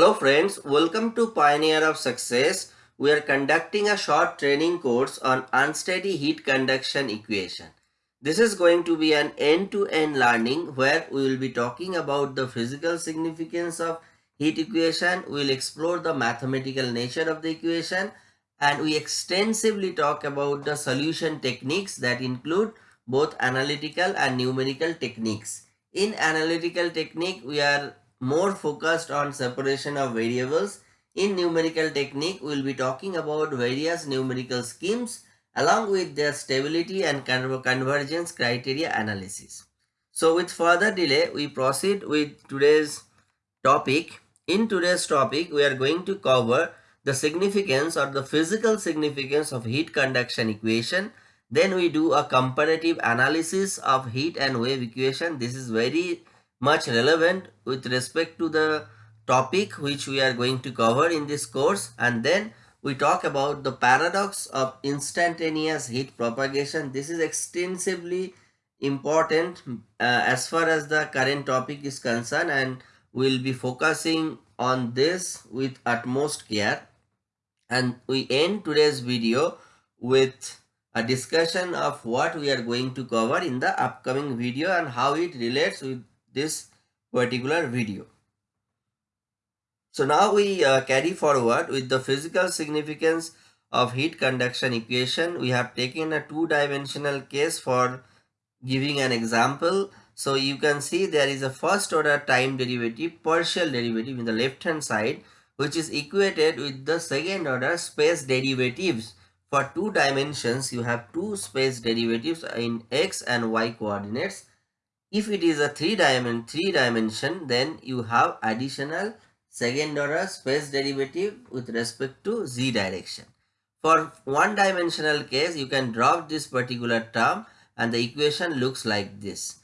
Hello friends, welcome to Pioneer of Success. We are conducting a short training course on unsteady heat conduction equation. This is going to be an end-to-end -end learning where we will be talking about the physical significance of heat equation. We will explore the mathematical nature of the equation and we extensively talk about the solution techniques that include both analytical and numerical techniques. In analytical technique, we are more focused on separation of variables. In numerical technique, we will be talking about various numerical schemes along with their stability and convergence criteria analysis. So with further delay, we proceed with today's topic. In today's topic, we are going to cover the significance or the physical significance of heat conduction equation. Then we do a comparative analysis of heat and wave equation. This is very much relevant with respect to the topic which we are going to cover in this course. And then we talk about the paradox of instantaneous heat propagation. This is extensively important uh, as far as the current topic is concerned and we'll be focusing on this with utmost care. And we end today's video with a discussion of what we are going to cover in the upcoming video and how it relates with this particular video. So now we uh, carry forward with the physical significance of heat conduction equation. We have taken a two-dimensional case for giving an example. So you can see there is a first order time derivative, partial derivative in the left hand side which is equated with the second order space derivatives. For two dimensions you have two space derivatives in x and y coordinates if it is a three dimension three dimension then you have additional second order space derivative with respect to z direction. For one dimensional case you can drop this particular term and the equation looks like this.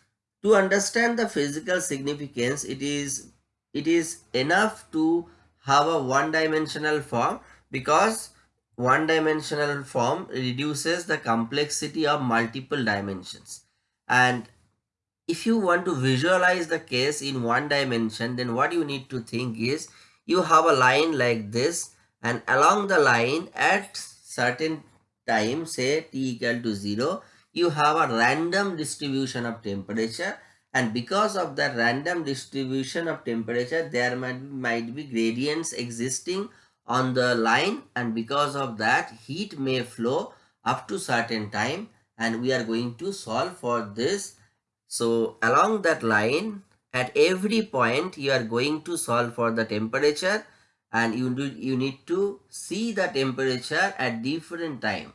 To understand the physical significance it is it is enough to have a one dimensional form because one dimensional form reduces the complexity of multiple dimensions. And if you want to visualize the case in one dimension then what you need to think is you have a line like this and along the line at certain time say t equal to 0 you have a random distribution of temperature. And because of that random distribution of temperature there might, might be gradients existing on the line and because of that heat may flow up to certain time. And we are going to solve for this so along that line, at every point, you are going to solve for the temperature and you, do, you need to see the temperature at different time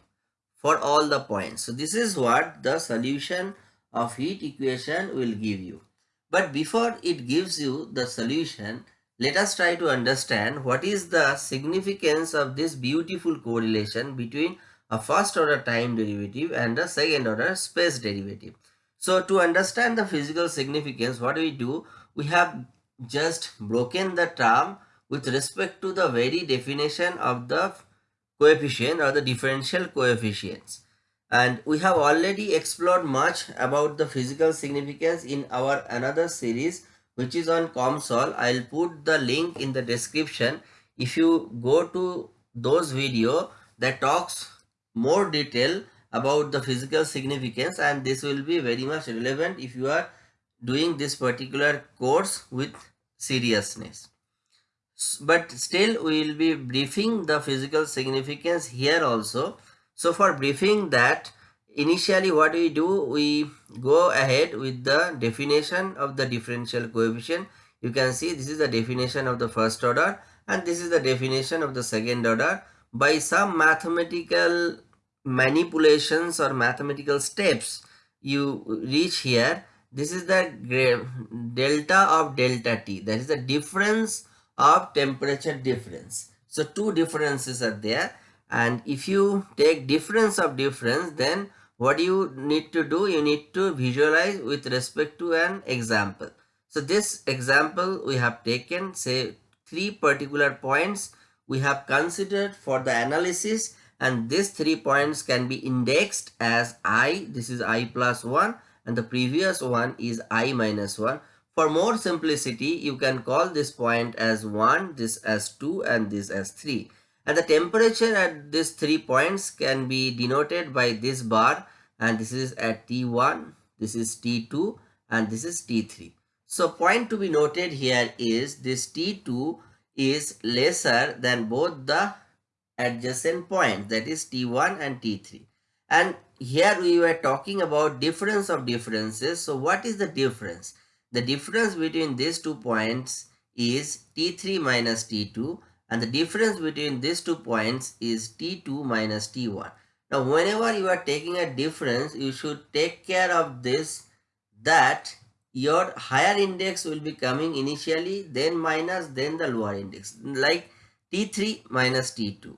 for all the points. So this is what the solution of heat equation will give you. But before it gives you the solution, let us try to understand what is the significance of this beautiful correlation between a first order time derivative and a second order space derivative. So to understand the physical significance, what do we do? We have just broken the term with respect to the very definition of the coefficient or the differential coefficients. And we have already explored much about the physical significance in our another series which is on COMSOL. I'll put the link in the description. If you go to those video that talks more detail about the physical significance and this will be very much relevant if you are doing this particular course with seriousness. But still we will be briefing the physical significance here also. So for briefing that initially what we do we go ahead with the definition of the differential coefficient. You can see this is the definition of the first order and this is the definition of the second order. By some mathematical manipulations or mathematical steps you reach here this is the delta of delta t. That is the difference of temperature difference. So two differences are there. And if you take difference of difference then what you need to do you need to visualize with respect to an example. So this example we have taken say three particular points we have considered for the analysis and these three points can be indexed as i this is i plus 1 and the previous one is i minus 1 for more simplicity, you can call this point as 1, this as 2 and this as 3. And the temperature at these three points can be denoted by this bar and this is at T1, this is T2 and this is T3. So point to be noted here is this T2 is lesser than both the adjacent points that is T1 and T3. And here we were talking about difference of differences. So what is the difference? The difference between these two points is T3 minus T2 and the difference between these two points is T2 minus T1. Now whenever you are taking a difference, you should take care of this that your higher index will be coming initially then minus then the lower index like T3 minus T2,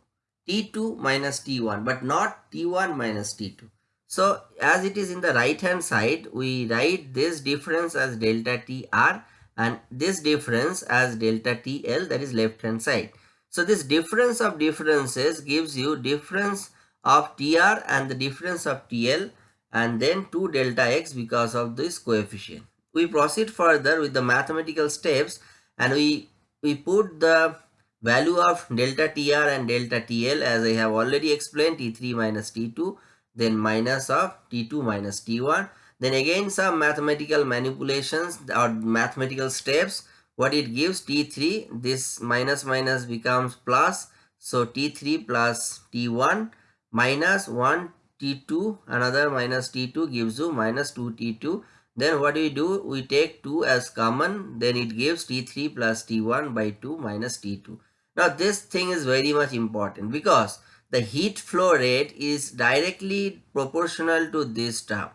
T2 minus T1 but not T1 minus T2. So as it is in the right hand side, we write this difference as delta TR and this difference as delta TL that is left hand side. So this difference of differences gives you difference of TR and the difference of TL and then 2 delta X because of this coefficient. We proceed further with the mathematical steps and we, we put the value of delta TR and delta TL as I have already explained T3 minus T2 then minus of T2 minus T1 then again some mathematical manipulations or mathematical steps. What it gives T3 this minus minus becomes plus. So T3 plus T1 minus 1 T2 another minus T2 gives you minus 2 T2 then what we do? We take 2 as common. Then it gives T3 plus T1 by 2 minus T2 now this thing is very much important because the heat flow rate is directly proportional to this term.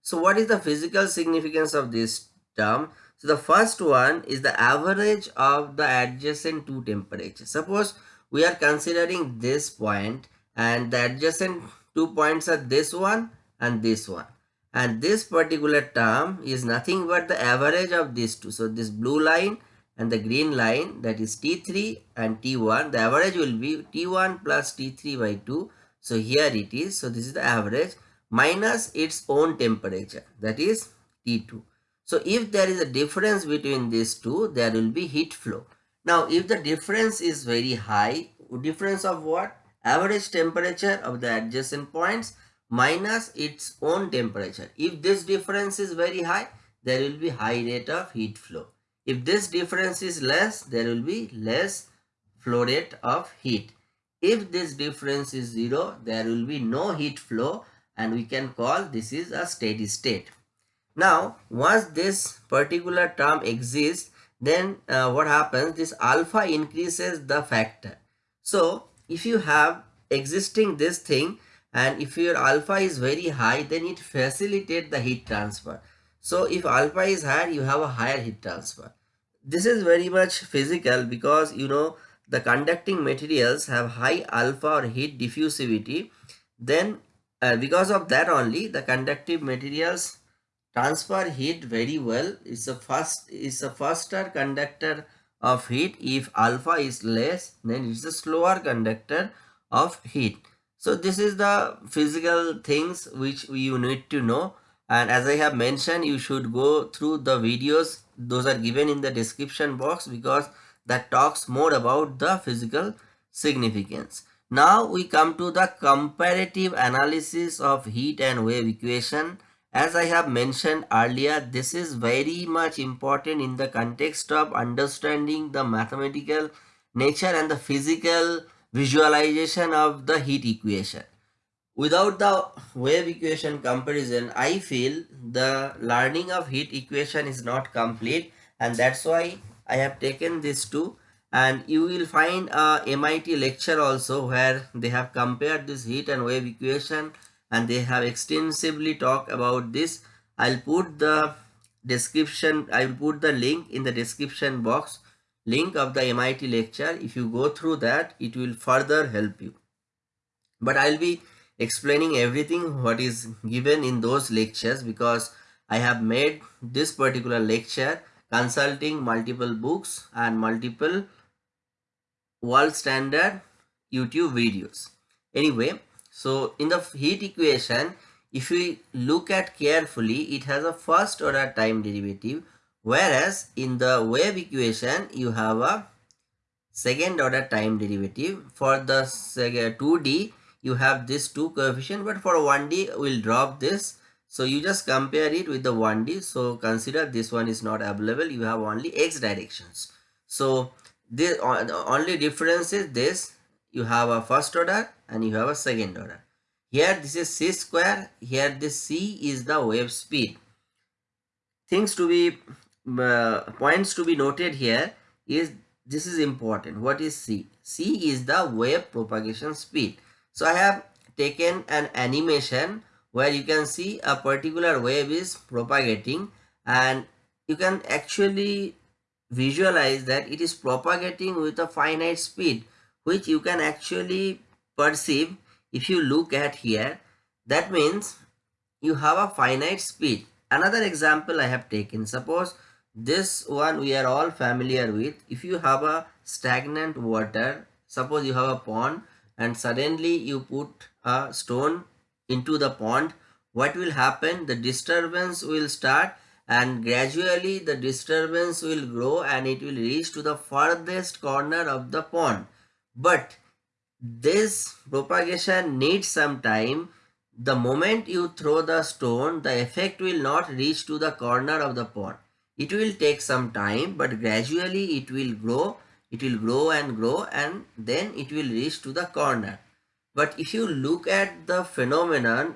So what is the physical significance of this term? So the first one is the average of the adjacent two temperatures. Suppose we are considering this point and the adjacent two points are this one and this one. And this particular term is nothing but the average of these two. So this blue line and the green line that is T3 and T1 the average will be T1 plus T3 by 2 so here it is. So this is the average minus its own temperature that is T2 so if there is a difference between these two there will be heat flow. Now if the difference is very high difference of what? Average temperature of the adjacent points minus its own temperature. If this difference is very high there will be high rate of heat flow if this difference is less, there will be less flow rate of heat. If this difference is 0, there will be no heat flow and we can call this is a steady state. Now, once this particular term exists, then uh, what happens? This alpha increases the factor. So, if you have existing this thing and if your alpha is very high, then it facilitates the heat transfer. So if alpha is higher, you have a higher heat transfer. This is very much physical because you know the conducting materials have high alpha or heat diffusivity. Then uh, because of that only the conductive materials transfer heat very well. It's a fast it's a faster conductor of heat. If alpha is less, then it's a slower conductor of heat. So this is the physical things which you need to know and as I have mentioned you should go through the videos those are given in the description box because that talks more about the physical significance. Now we come to the comparative analysis of heat and wave equation. As I have mentioned earlier, this is very much important in the context of understanding the mathematical nature and the physical visualization of the heat equation without the wave equation comparison i feel the learning of heat equation is not complete and that's why i have taken this two and you will find a mit lecture also where they have compared this heat and wave equation and they have extensively talked about this. I'll put the description i will put the link in the description box link of the mit lecture. If you go through that it will further help you. But i'll be explaining everything what is given in those lectures because I have made this particular lecture consulting multiple books and multiple world standard YouTube videos. Anyway, so in the heat equation, if we look at carefully, it has a first order time derivative Whereas in the wave equation, you have a second order time derivative. For the 2D, you have this two coefficient, but for 1D, we'll drop this. So you just compare it with the 1D. So consider this one is not available. You have only x directions. So the only difference is this. You have a first order and you have a second order. Here this is c square. Here this c is the wave speed. Things to be uh, points to be noted here is this is important. What is c? c is the wave propagation speed. So I have taken an animation where you can see a particular wave is propagating and you can actually visualize that it is propagating with a finite speed which you can actually perceive if you look at here. That means you have a finite speed. Another example i have taken. Suppose this one we are all familiar with. If you have a stagnant water suppose you have a pond and suddenly you put a stone into the pond. What will happen? The disturbance will start and gradually the disturbance will grow and it will reach to the furthest corner of the pond. But this propagation needs some time. The moment you throw the stone the effect will not reach to the corner of the pond. It will take some time but gradually it will grow it will grow and grow and then it will reach to the corner but if you look at the phenomenon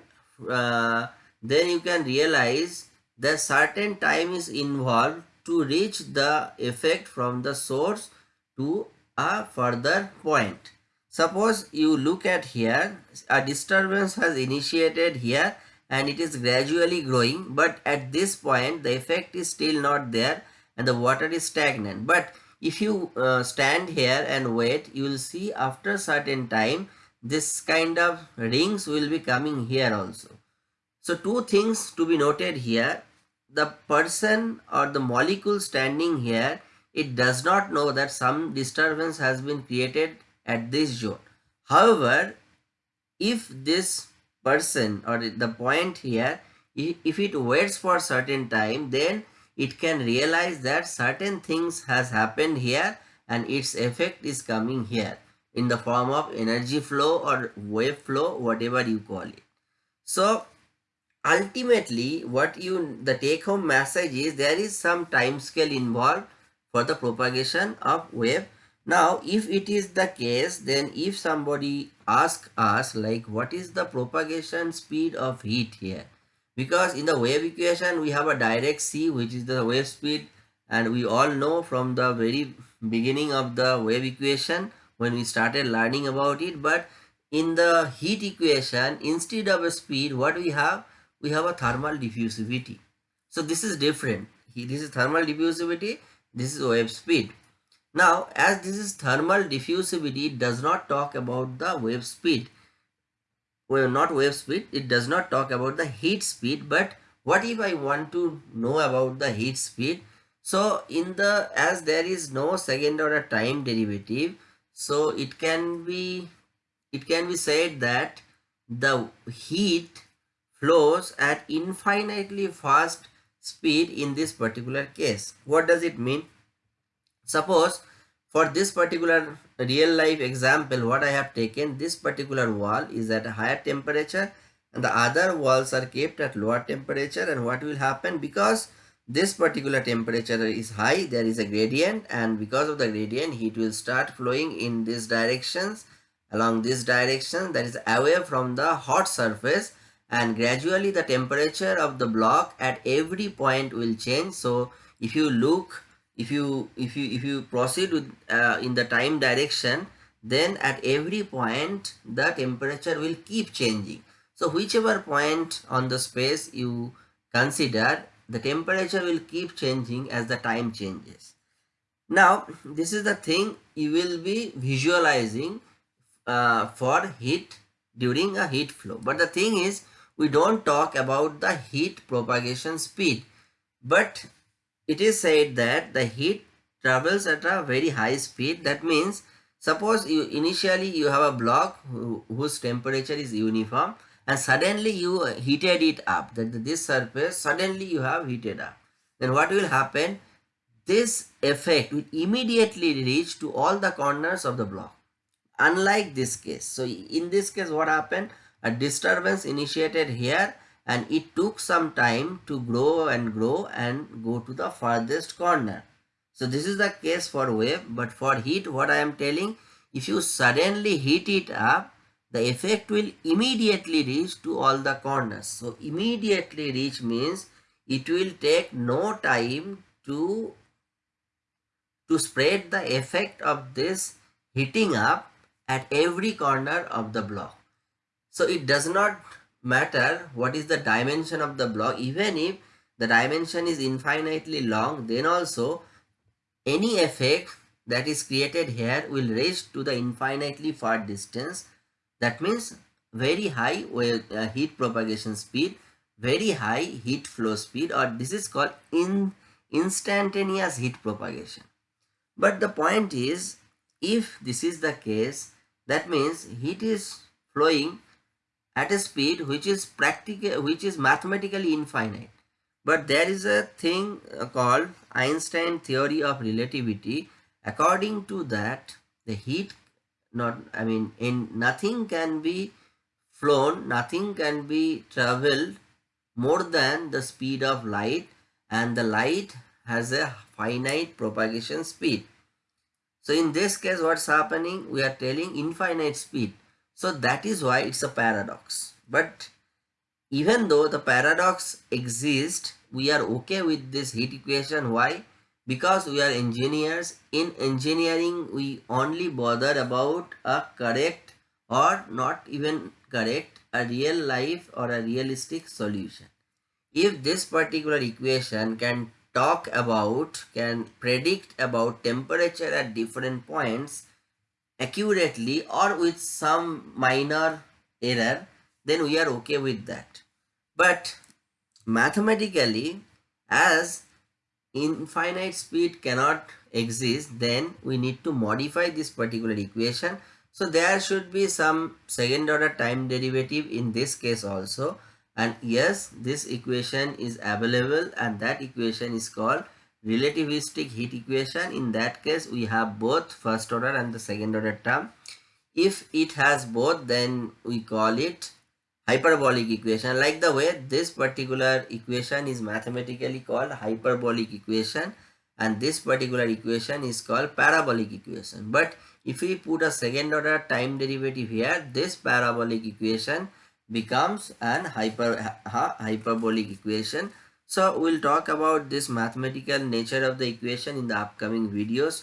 uh, then you can realize that certain time is involved to reach the effect from the source to a further point. Suppose you look at here, a disturbance has initiated here and it is gradually growing but at this point the effect is still not there and the water is stagnant. But if you uh, stand here and wait, you will see after certain time this kind of rings will be coming here also. So two things to be noted here the person or the molecule standing here, it does not know that some disturbance has been created at this zone. However, if this person or the point here, if it waits for certain time, then it can realize that certain things has happened here and its effect is coming here in the form of energy flow or wave flow, whatever you call it. So ultimately what you the take home message is there is some time scale involved for the propagation of wave now if it is the case then if somebody ask us like what is the propagation speed of heat here because in the wave equation we have a direct c which is the wave speed and we all know from the very beginning of the wave equation when we started learning about it but in the heat equation instead of a speed what we have we have a thermal diffusivity. So this is different. This is thermal diffusivity, this is wave speed. Now as this is thermal diffusivity, it does not talk about the wave speed. Well, not wave speed, it does not talk about the heat speed, but what if I want to know about the heat speed? So in the, as there is no second order time derivative, so it can be, it can be said that the heat flows at infinitely fast speed in this particular case. What does it mean? Suppose for this particular real life example what I have taken this particular wall is at a higher temperature and the other walls are kept at lower temperature. And what will happen? Because this particular temperature is high there is a gradient and because of the gradient heat will start flowing in these directions along this direction that is away from the hot surface. And gradually the temperature of the block at every point will change. So if you look if you if you if you proceed with uh, in the time direction then at every point the temperature will keep changing. So whichever point on the space you consider the temperature will keep changing as the time changes. Now this is the thing you will be visualizing uh, for heat during a heat flow. But the thing is we don't talk about the heat propagation speed. But it is said that the heat travels at a very high speed that means suppose you initially you have a block whose temperature is uniform and suddenly you uh, heated it up that this surface suddenly you have heated up then what will happen? This effect will immediately reach to all the corners of the block. Unlike this case. So in this case what happened? A disturbance initiated here and it took some time to grow and grow and go to the farthest corner. So this is the case for wave but for heat what I am telling if you suddenly heat it up the effect will immediately reach to all the corners. So immediately reach means it will take no time to to spread the effect of this heating up at every corner of the block. So it does not matter what is the dimension of the block. Even if the dimension is infinitely long then also any effect that is created here will reach to the infinitely far distance. That means very high uh, heat propagation speed very high heat flow speed or this is called in instantaneous heat propagation. But the point is if this is the case that means heat is flowing at a speed which is practical which is mathematically infinite. But there is a thing uh, called einstein theory of relativity. According to that the heat not i mean in nothing can be flown nothing can be traveled more than the speed of light and the light has a finite propagation speed. So in this case what's happening? We are telling infinite speed so that is why it's a paradox. But even though the paradox exists, we are okay with this heat equation. Why? Because we are engineers. In engineering, we only bother about a correct or not even correct, a real life or a realistic solution. If this particular equation can talk about, can predict about temperature at different points, accurately or with some minor error then we are okay with that. But mathematically as infinite speed cannot exist then we need to modify this particular equation. So there should be some second order time derivative in this case also. And yes this equation is available and that equation is called relativistic heat equation. In that case we have both first order and the second order term. If it has both then we call it hyperbolic equation. Like the way this particular equation is mathematically called hyperbolic equation and this particular equation is called parabolic equation. But if we put a second order time derivative here this parabolic equation becomes an hyper hyperbolic equation so we'll talk about this mathematical nature of the equation in the upcoming videos.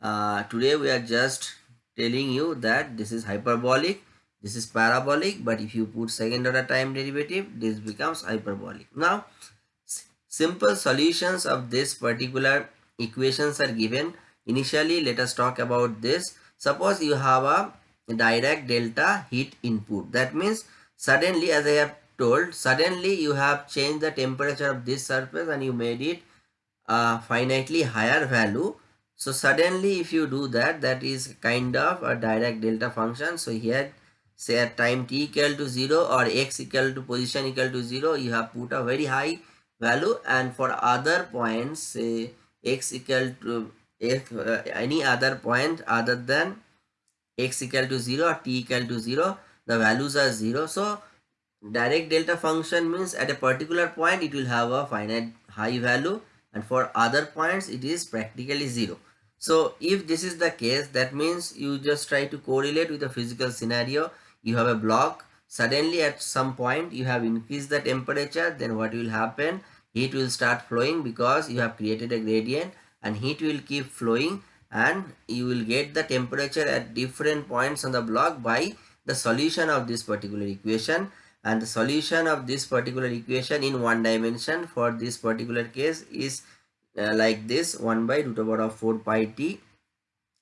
Uh, today we are just telling you that this is hyperbolic, this is parabolic, but if you put second order time derivative, this becomes hyperbolic. Now, simple solutions of this particular equations are given. Initially, let us talk about this. Suppose you have a Dirac delta heat input. That means suddenly as I have told suddenly you have changed the temperature of this surface and you made it a finitely higher value. So suddenly if you do that that is kind of a Dirac delta function. So here say at time t equal to 0 or x equal to position equal to 0 you have put a very high value. And for other points say x equal to if uh, any other point other than x equal to 0 or t equal to 0 the values are 0 so Dirac delta function means at a particular point it will have a finite high value. And for other points it is practically zero. So if this is the case that means you just try to correlate with a physical scenario. You have a block. Suddenly at some point you have increased the temperature. Then what will happen? Heat will start flowing because you have created a gradient and heat will keep flowing. And you will get the temperature at different points on the block by the solution of this particular equation and the solution of this particular equation in one dimension for this particular case is uh, like this 1 by root over of 4 pi t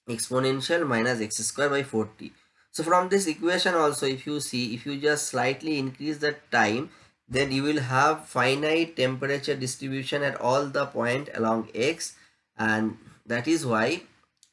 exponential minus x square by 4t so from this equation also if you see if you just slightly increase the time then you will have finite temperature distribution at all the point along x. And that is why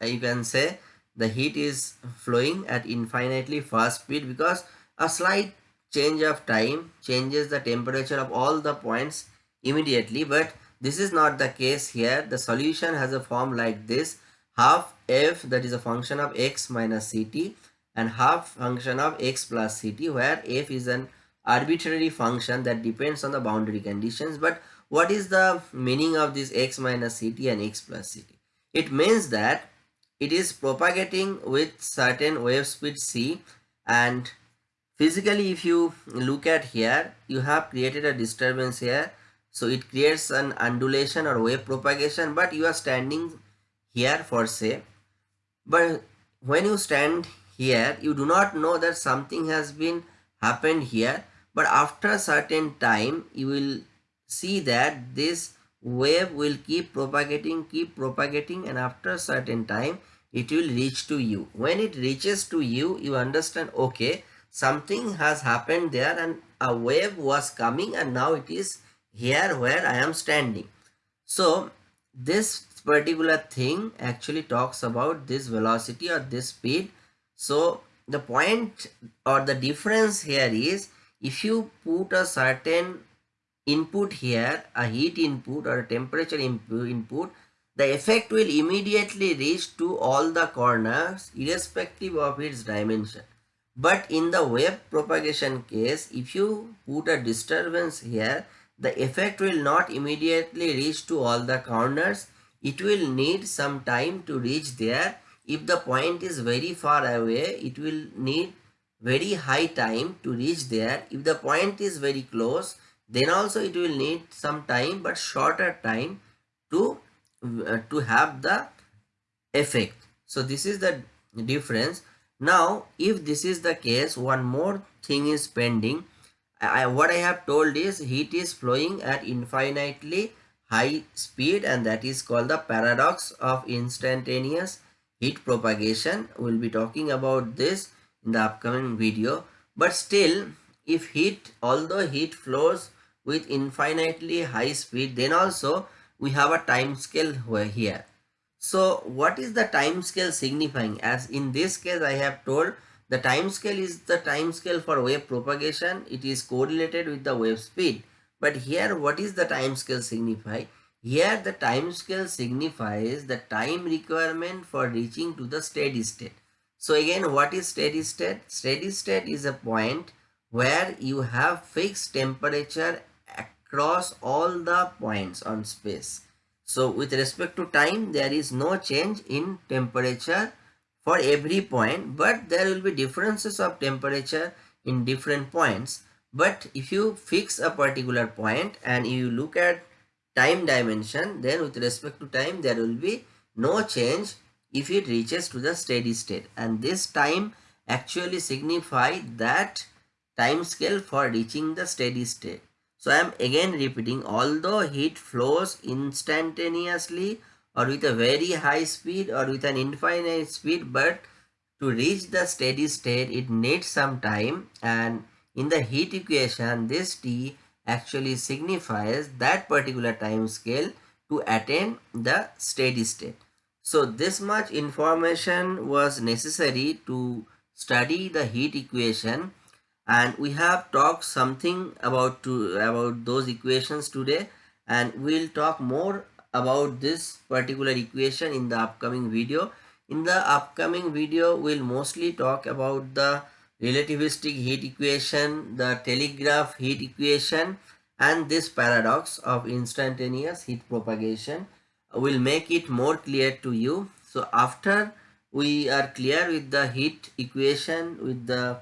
you can say the heat is flowing at infinitely fast speed because a slight change of time changes the temperature of all the points immediately but this is not the case here. The solution has a form like this. Half f that is a function of x minus ct and half function of x plus ct where f is an arbitrary function that depends on the boundary conditions. But what is the meaning of this x minus ct and x plus ct? It means that it is propagating with certain wave speed c and physically if you look at here you have created a disturbance here. So it creates an undulation or wave propagation but you are standing here for say but when you stand here you do not know that something has been happened here but after a certain time you will see that this wave will keep propagating keep propagating and after a certain time it will reach to you. When it reaches to you you understand okay something has happened there and a wave was coming and now it is here where I am standing. So this particular thing actually talks about this velocity or this speed. So the point or the difference here is if you put a certain input here, a heat input or a temperature input, the effect will immediately reach to all the corners irrespective of its dimension. But in the wave propagation case, if you put a disturbance here, the effect will not immediately reach to all the corners. It will need some time to reach there. If the point is very far away, it will need very high time to reach there. If the point is very close, then also it will need some time but shorter time to, uh, to have the effect. So this is the difference. Now, if this is the case, one more thing is pending I, what I have told is heat is flowing at infinitely high speed and that is called the paradox of instantaneous heat propagation. We'll be talking about this in the upcoming video. But still, if heat, although heat flows with infinitely high speed, then also we have a time scale here. So what is the time scale signifying? As in this case, I have told the time scale is the time scale for wave propagation. It is correlated with the wave speed. But here what is the time scale signify? Here the time scale signifies the time requirement for reaching to the steady state. So again what is steady state? Steady state is a point where you have fixed temperature across all the points on space. So with respect to time there is no change in temperature for every point but there will be differences of temperature in different points. But if you fix a particular point and you look at time dimension then with respect to time there will be no change if it reaches to the steady state. And this time actually signify that time scale for reaching the steady state so i am again repeating although heat flows instantaneously or with a very high speed or with an infinite speed but to reach the steady state it needs some time and in the heat equation this t actually signifies that particular time scale to attain the steady state. So this much information was necessary to study the heat equation and we have talked something about to about those equations today and we'll talk more about this particular equation in the upcoming video. In the upcoming video, we'll mostly talk about the relativistic heat equation, the telegraph heat equation and this paradox of instantaneous heat propagation will make it more clear to you. So after we are clear with the heat equation, with the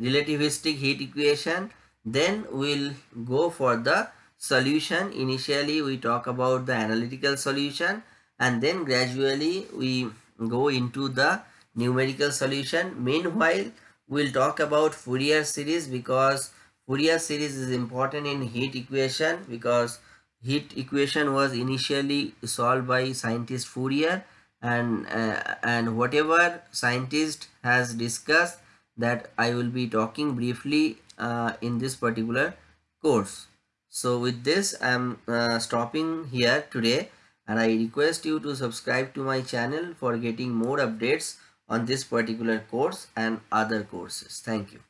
relativistic heat equation, then we'll go for the solution. Initially we talk about the analytical solution and then gradually we go into the numerical solution. Meanwhile we'll talk about Fourier series because Fourier series is important in heat equation because heat equation was initially solved by scientist Fourier and uh, and whatever scientist has discussed that I will be talking briefly uh, in this particular course. So with this I'm uh, stopping here today and I request you to subscribe to my channel for getting more updates on this particular course and other courses. Thank you.